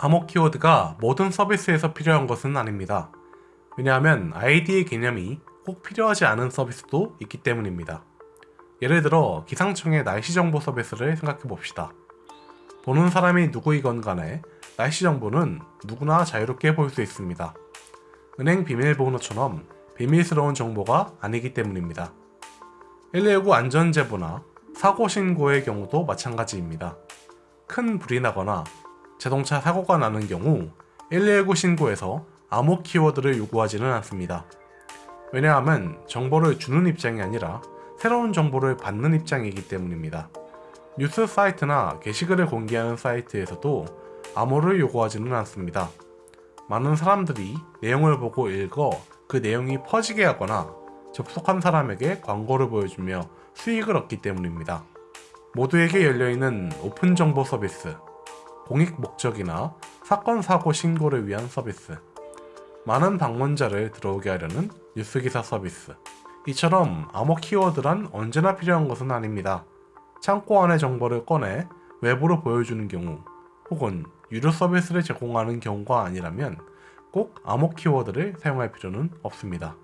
암호 키워드가 모든 서비스에서 필요한 것은 아닙니다. 왜냐하면 아이디의 개념이 꼭 필요하지 않은 서비스도 있기 때문입니다. 예를 들어 기상청의 날씨 정보 서비스를 생각해 봅시다. 보는 사람이 누구이건 간에 날씨 정보는 누구나 자유롭게 볼 수 있습니다. 은행 비밀번호처럼 비밀스러운 정보가 아니기 때문입니다. 119 안전제보나 사고 신고의 경우도 마찬가지입니다. 큰 불이 나거나 자동차 사고가 나는 경우 119 신고에서 암호 키워드를 요구하지는 않습니다. 왜냐하면 정보를 주는 입장이 아니라 새로운 정보를 받는 입장이기 때문입니다. 뉴스 사이트나 게시글을 공개하는 사이트에서도 암호를 요구하지는 않습니다. 많은 사람들이 내용을 보고 읽어 그 내용이 퍼지게 하거나 접속한 사람에게 광고를 보여주며 수익을 얻기 때문입니다. 모두에게 열려있는 오픈 정보 서비스, 공익 목적이나 사건 사고 신고를 위한 서비스, 많은 방문자를 들어오게 하려는 뉴스기사 서비스. 이처럼 암호 키워드란 언제나 필요한 것은 아닙니다. 창고 안의 정보를 꺼내 외부로 보여주는 경우, 혹은 유료 서비스를 제공하는 경우가 아니라면 꼭 암호 키워드를 사용할 필요는 없습니다.